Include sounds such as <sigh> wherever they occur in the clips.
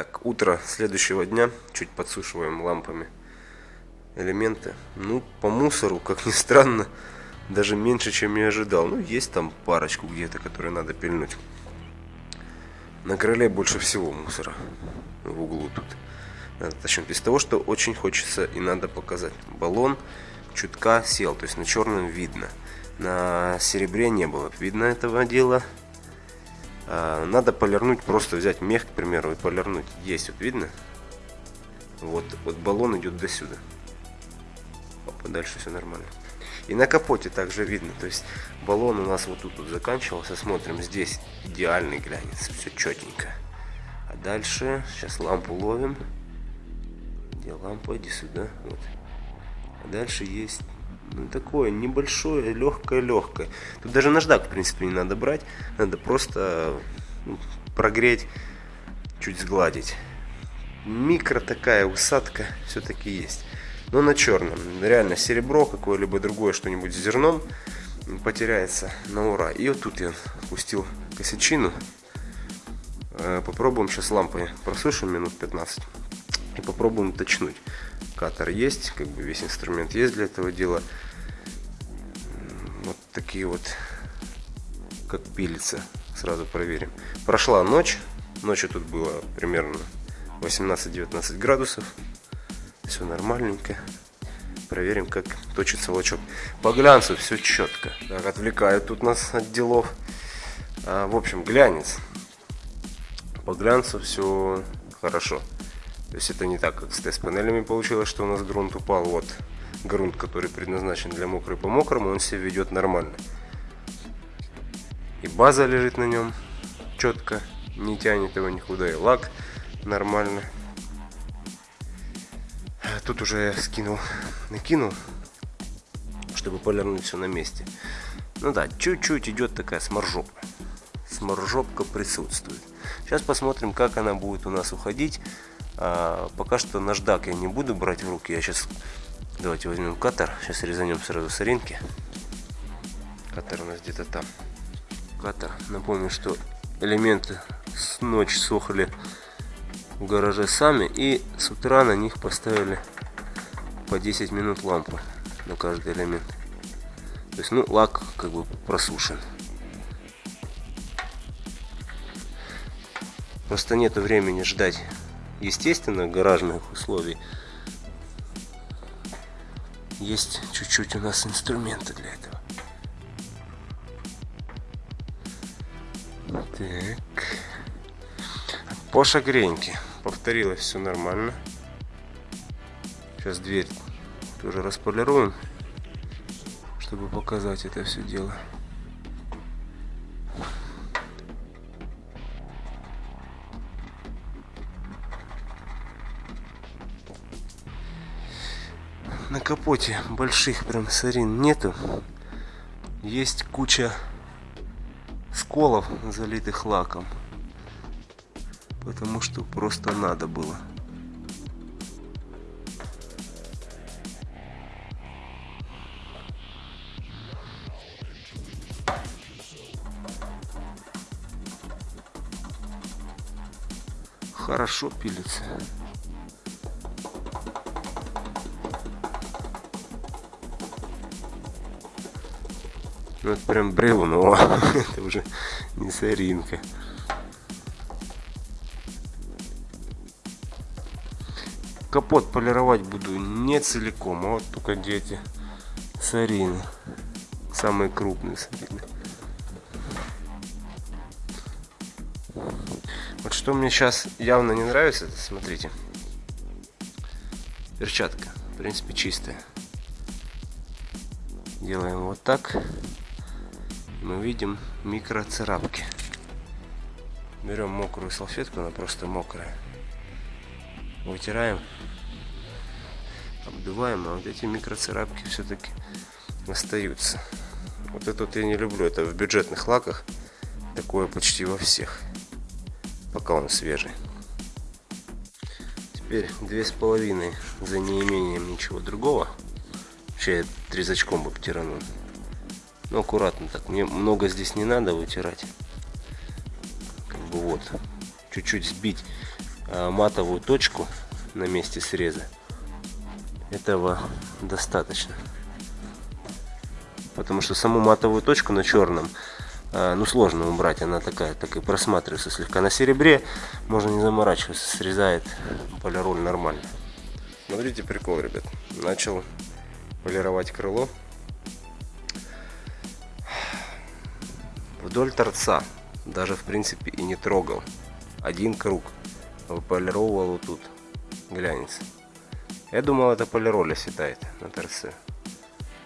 Так, утро следующего дня. Чуть подсушиваем лампами элементы. Ну, по мусору, как ни странно, даже меньше, чем я ожидал. Ну, есть там парочку где-то, которые надо пильнуть. На крыле больше всего мусора в углу тут. Надо начнем без того, что очень хочется и надо показать. Баллон чутка сел, то есть на черном видно. На серебре не было видно этого дела. А, надо полирнуть, просто взять мех, к примеру, и полирнуть. Есть, вот видно? Вот, вот баллон идет до сюда. Опа, дальше все нормально. И на капоте также видно, то есть баллон у нас вот тут вот заканчивался. Смотрим, здесь идеальный глянец, все четенько. А дальше, сейчас лампу ловим. Где лампа? Иди сюда. Вот. А дальше есть такое небольшое, легкое-легкое. Тут даже наждак, в принципе, не надо брать. Надо просто ну, прогреть, чуть сгладить. Микро такая усадка все-таки есть но на черном. Реально серебро, какое-либо другое что-нибудь с зерном потеряется на ура. И вот тут я пустил косячину. Э, попробуем сейчас лампой просушим минут 15 и попробуем точнуть. Катер есть, как бы весь инструмент есть для этого дела. Вот такие вот, как пилится. Сразу проверим. Прошла ночь. Ночью тут было примерно 18-19 градусов все нормальненько. Проверим, как точится лачок. По глянцу все четко. Так, отвлекают тут нас от делов. А, в общем, глянец. По глянцу все хорошо. То есть это не так, как с тест-панелями получилось, что у нас грунт упал. Вот грунт, который предназначен для мокрой по мокрому, он себя ведет нормально. И база лежит на нем четко, не тянет его никуда, и лак нормально тут уже скинул, накинул, чтобы полирнуть все на месте. Ну да, чуть-чуть идет такая сморжопка. Сморжопка присутствует. Сейчас посмотрим, как она будет у нас уходить. А, пока что наждак я не буду брать в руки. Я сейчас... Давайте возьмем катер. Сейчас резанем сразу соринки. Катер у нас где-то там. Катер. Напомню, что элементы с ночи сохли в гараже сами и с утра на них поставили по 10 минут лампы на каждый элемент то есть ну лак как бы просушен просто нет времени ждать естественно гаражных условий есть чуть-чуть у нас инструменты для этого так по шагреньке повторилось все нормально. Сейчас дверь тоже располируем, чтобы показать это все дело. На капоте больших прям сорин нету. Есть куча сколов, залитых лаком потому что просто надо было. Хорошо пилится. Ну это прям бревно, <laughs> это уже не соринка. Капот полировать буду не целиком, а вот только дети сарины. Самые крупные сарины. Вот что мне сейчас явно не нравится, это, смотрите. Перчатка, в принципе, чистая. Делаем вот так. Мы видим микроцарапки. Берем мокрую салфетку, она просто мокрая вытираем, обдуваем, а вот эти микроцарапки все-таки остаются. Вот это вот я не люблю, это в бюджетных лаках, такое почти во всех, пока он свежий. Теперь две с половиной за неимением ничего другого. Вообще я трезачком бы потиранул. Но аккуратно так, мне много здесь не надо вытирать. Как бы вот, чуть-чуть сбить э, матовую точку на месте среза. Этого достаточно. Потому что саму матовую точку на черном э, ну сложно убрать, она такая, так и просматривается слегка. На серебре можно не заморачиваться, срезает полироль нормально. Смотрите прикол, ребят. Начал полировать крыло. Вдоль торца даже в принципе и не трогал. Один круг выполировал вот тут глянец. Я думал это полироля светает на торце,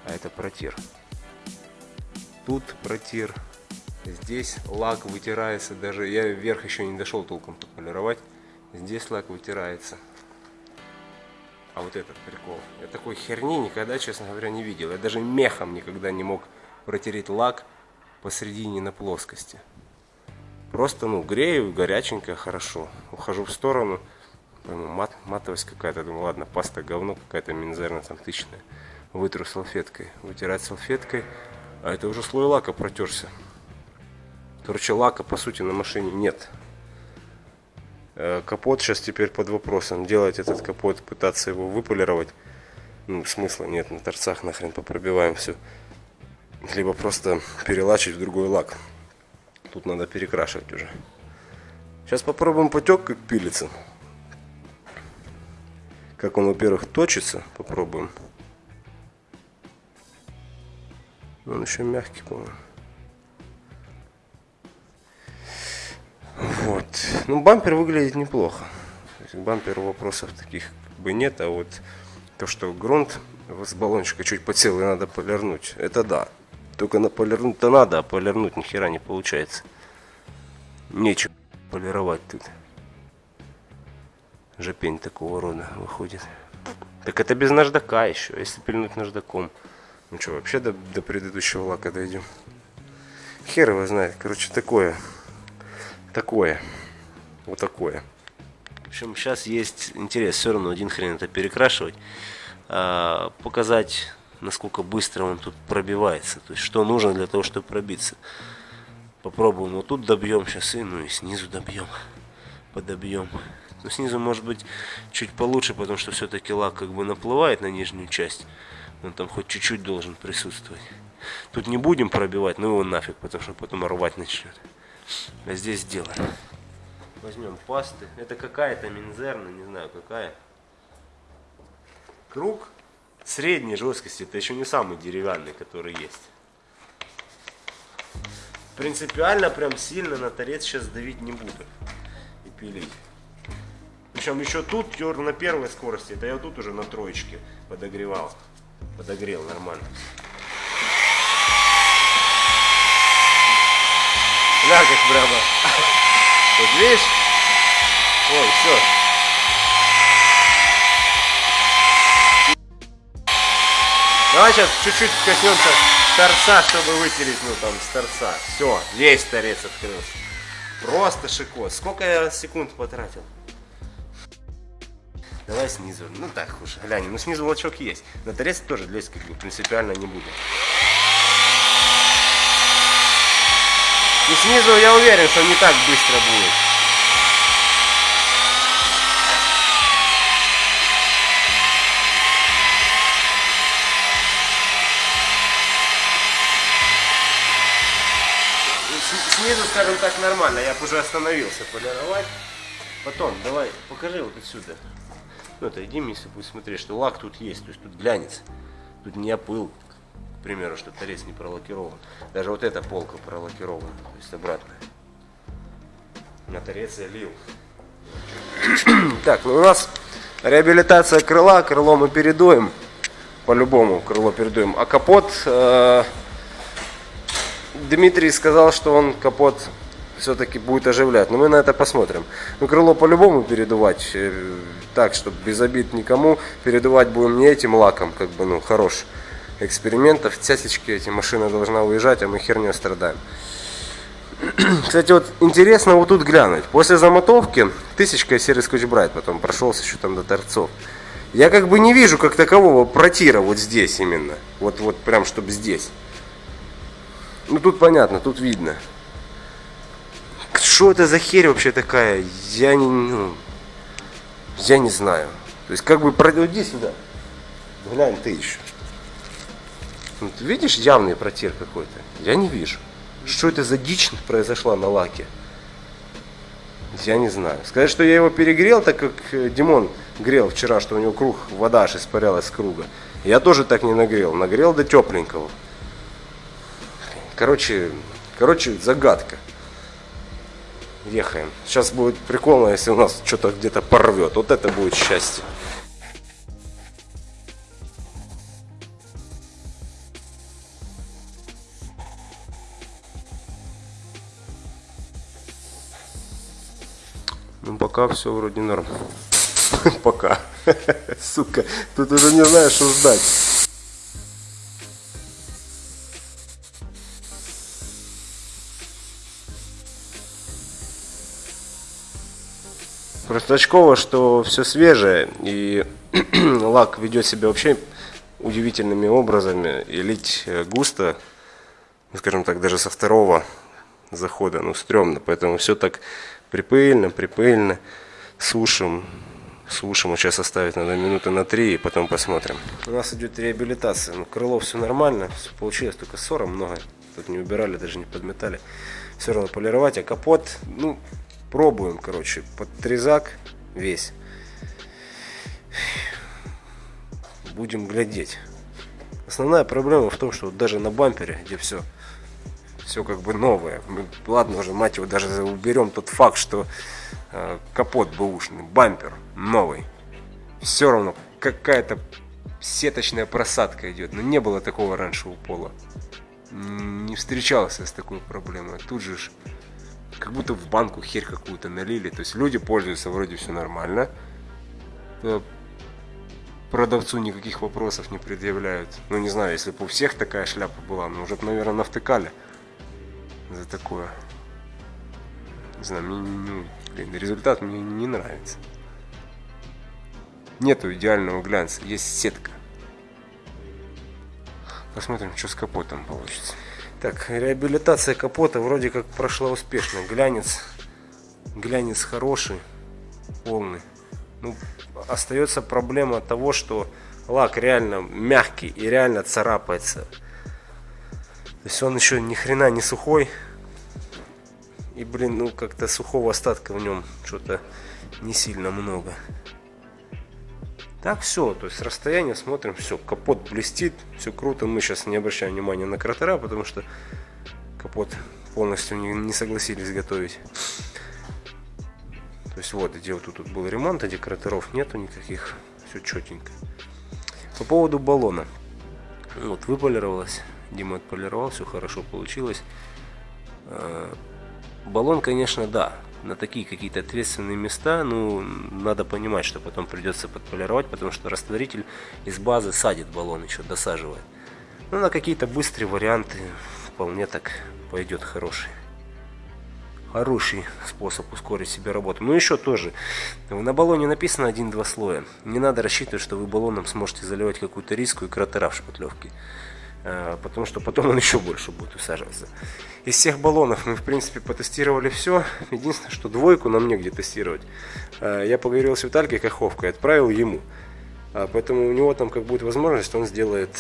а это протир. Тут протир, здесь лак вытирается, даже я вверх еще не дошел толком полировать. Здесь лак вытирается. А вот этот прикол. Я такой херни никогда, честно говоря, не видел. Я даже мехом никогда не мог протереть лак посередине на плоскости. Просто, ну, грею, горяченько, хорошо. Ухожу в сторону. мат, матовость какая-то. Думаю, ладно, паста говно какая-то минзерная, там, тысячная. Вытру салфеткой. Вытирать салфеткой. А это уже слой лака протерся. Короче, лака, по сути, на машине нет. Э, капот сейчас теперь под вопросом. Делать этот капот, пытаться его выполировать. Ну, смысла нет, на торцах нахрен попробиваем все. Либо просто перелачить в другой лак. Тут надо перекрашивать уже. Сейчас попробуем потек, как пилится. Как он, во-первых, точится. Попробуем. Он еще мягкий, по-моему. Вот. Ну, бампер выглядит неплохо. Есть, бамперу вопросов таких как бы нет, а вот то, что грунт с баллончика чуть подсел и надо полирнуть, это да. Только на полирнуть-то надо, а полирнуть ни хера не получается. Нечего полировать тут. Жопень такого рода выходит. Так это без наждака еще, если пильнуть наждаком. Ну что, вообще до, до предыдущего лака дойдем. Хер его знает. Короче, такое такое. Вот такое. В общем, сейчас есть интерес все равно один хрен это перекрашивать. А, показать, насколько быстро он тут пробивается. То есть, что нужно для того, чтобы пробиться. Попробуем вот тут добьем сейчас и, ну и снизу добьем. Подобьем. Но снизу может быть чуть получше, потому что все-таки лак как бы наплывает на нижнюю часть. Он там хоть чуть-чуть должен присутствовать. Тут не будем пробивать, ну его нафиг, потому что потом рвать начнет. А здесь сделаем. Возьмем пасты. Это какая-то минзерна, не знаю какая. Круг средней жесткости. Это еще не самый деревянный, который есть. Принципиально прям сильно на торец сейчас давить не буду. И пилить. Причем еще тут на первой скорости. Это я тут уже на троечке подогревал. Подогрел нормально. На как прямо. <laughs> Вот видишь? Ой, все. Давай сейчас чуть-чуть коснемся торца, чтобы вытереть, ну там, с торца. Все, весь торец открылся. Просто шикос. Сколько я секунд потратил? Давай снизу. Ну так уж, глянем. Ну снизу волчок есть. На торец тоже лезть как бы принципиально не буду. И снизу я уверен, что не так быстро будет. Скажем так, нормально. Я уже остановился полировать. Потом, давай, покажи вот отсюда. Ну, иди, Миса, пусть смотри, что лак тут есть. То есть тут глянец. Тут не опыл примеру, что торец не пролакирован. Даже вот эта полка пролакирована, то есть обратная. На торец я лил. <clears throat> Так, ну у нас реабилитация крыла, крыло мы передуем. По-любому крыло передуем. А капот, э, Дмитрий сказал, что он капот все-таки будет оживлять. Но мы на это посмотрим. Ну, крыло по-любому передувать. Э, так, чтобы без обид никому. Передувать будем не этим лаком, как бы, ну, хорош экспериментов, цясечки эти, машина должна уезжать, а мы херню страдаем. <clears throat> Кстати, вот интересно вот тут глянуть. После замотовки тысячка серый скотч брайт потом прошелся еще там до торцов. Я как бы не вижу как такового протира вот здесь именно. Вот, вот прям, чтобы здесь. Ну тут понятно, тут видно. Что это за херь вообще такая? Я не... Ну, Я не знаю. То есть как бы пройди сюда. Глянь ты еще. Вот, видишь явный протир какой-то? Я не вижу. Что это за дичь произошла на лаке? Я не знаю. Сказать, что я его перегрел, так как э, Димон грел вчера, что у него круг, вода аж испарялась с круга. Я тоже так не нагрел. Нагрел до тепленького. Короче, короче, загадка. Ехаем. Сейчас будет прикольно, если у нас что-то где-то порвет. Вот это будет счастье. Ну, пока все вроде норм. <laughs> Пока. <laughs> Сука, тут уже не знаешь, что ждать. Просто очково, что все свежее, и <clears throat> лак ведет себя вообще удивительными образами, и лить э, густо, скажем так, даже со второго захода, ну, стрёмно, поэтому все так припыльно, припыльно, сушим, сушим, сейчас оставить надо минуты на три, и потом посмотрим. У нас идет реабилитация, ну, крыло все нормально, все получилось, только ссора много, тут не убирали, даже не подметали, все равно полировать, а капот, ну, Пробуем, короче, под трезак весь. Будем глядеть. Основная проблема в том, что даже на бампере, где все все как бы новое. Мы, ладно уже, мать его, даже уберем тот факт, что э, капот бэушный, бампер новый. Все равно какая-то сеточная просадка идет. Но не было такого раньше у пола. Не встречался с такой проблемой. Тут же как будто в банку херь какую-то налили. То есть люди пользуются, вроде все нормально. Э, продавцу никаких вопросов не предъявляют. Ну, не знаю, если бы у всех такая шляпа была, ну, уже, наверное, навтыкали за такое. Не знаю, мне, ну, блин, результат мне не нравится. Нету идеального глянца, есть сетка. Посмотрим, что с капотом получится. Так, реабилитация капота вроде как прошла успешно. Глянец, глянец хороший, полный. Ну, остается проблема того, что лак реально мягкий и реально царапается. То есть он еще ни хрена не сухой. И, блин, ну как-то сухого остатка в нем что-то не сильно много. Так все, то есть с расстояния смотрим, все, капот блестит, все круто. Мы сейчас не обращаем внимания на кратера, потому что капот полностью не, не согласились готовить. То есть вот, где вот тут, тут был ремонт, а декораторов нету никаких, все четенько. По поводу баллона. Вот, выполировалось, Дима отполировал, все хорошо получилось. А, баллон, конечно, да, на такие какие-то ответственные места, ну, надо понимать, что потом придется подполировать, потому что растворитель из базы садит баллон еще, досаживает. Ну, на какие-то быстрые варианты вполне так пойдет хороший. Хороший способ ускорить себе работу. Ну, еще тоже. На баллоне написано 1-2 слоя. Не надо рассчитывать, что вы баллоном сможете заливать какую-то риску и кратера в шпатлевке. Э, потому что потом он <laughs> еще больше будет усаживаться. Из всех баллонов мы, в принципе, потестировали все. Единственное, что двойку нам негде тестировать. Э, я поговорил с Виталькой Каховкой, отправил ему. А, поэтому у него там, как будет возможность, он сделает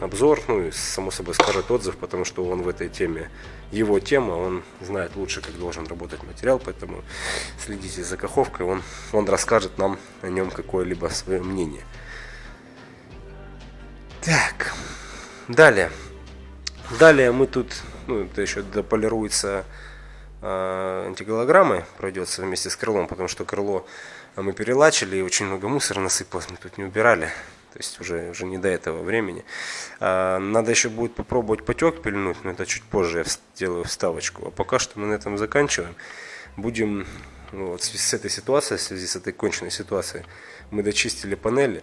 обзор, ну и, само собой, скажет отзыв, потому что он в этой теме, его тема, он знает лучше, как должен работать материал, поэтому следите за Каховкой, он, он расскажет нам о нем какое-либо свое мнение. Так, Далее. Далее мы тут, ну, это еще дополируется э, антиголограммой, пройдется вместе с крылом, потому что крыло мы перелачили и очень много мусора насыпалось, мы тут не убирали. То есть уже, уже не до этого времени. А, надо еще будет попробовать потек пильнуть, но это чуть позже я сделаю вставочку. А пока что мы на этом заканчиваем. Будем ну, вот, с этой ситуацией, в связи с этой конченной ситуацией, мы дочистили панели,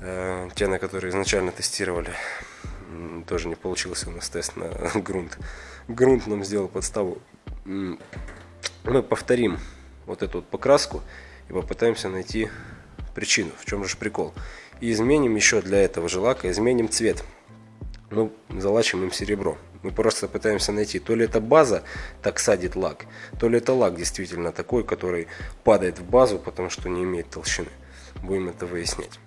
э, те, на которые изначально тестировали тоже не получился у нас тест на <laughs> грунт. Грунт нам сделал подставу. Мы повторим вот эту вот покраску и попытаемся найти причину, в чем же прикол. И изменим еще для этого же лака, изменим цвет. Ну, залачим им серебро. Мы просто пытаемся найти, то ли это база так садит лак, то ли это лак действительно такой, который падает в базу, потому что не имеет толщины. Будем это выяснять.